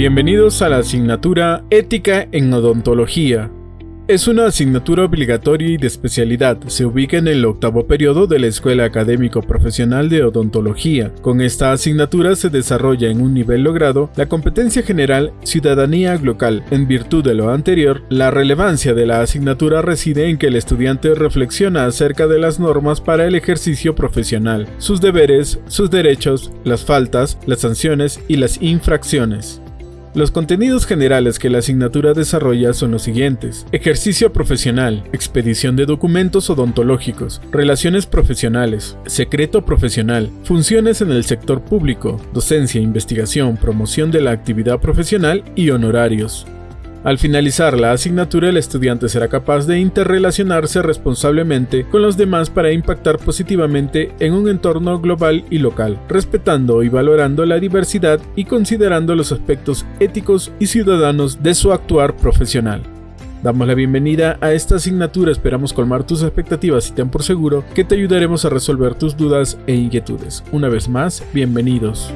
Bienvenidos a la asignatura Ética en Odontología. Es una asignatura obligatoria y de especialidad. Se ubica en el octavo periodo de la Escuela Académico Profesional de Odontología. Con esta asignatura se desarrolla en un nivel logrado la competencia general ciudadanía local. En virtud de lo anterior, la relevancia de la asignatura reside en que el estudiante reflexiona acerca de las normas para el ejercicio profesional, sus deberes, sus derechos, las faltas, las sanciones y las infracciones. Los contenidos generales que la asignatura desarrolla son los siguientes. Ejercicio profesional, expedición de documentos odontológicos, relaciones profesionales, secreto profesional, funciones en el sector público, docencia, investigación, promoción de la actividad profesional y honorarios. Al finalizar la asignatura, el estudiante será capaz de interrelacionarse responsablemente con los demás para impactar positivamente en un entorno global y local, respetando y valorando la diversidad y considerando los aspectos éticos y ciudadanos de su actuar profesional. Damos la bienvenida a esta asignatura, esperamos colmar tus expectativas y ten por seguro que te ayudaremos a resolver tus dudas e inquietudes. Una vez más, bienvenidos.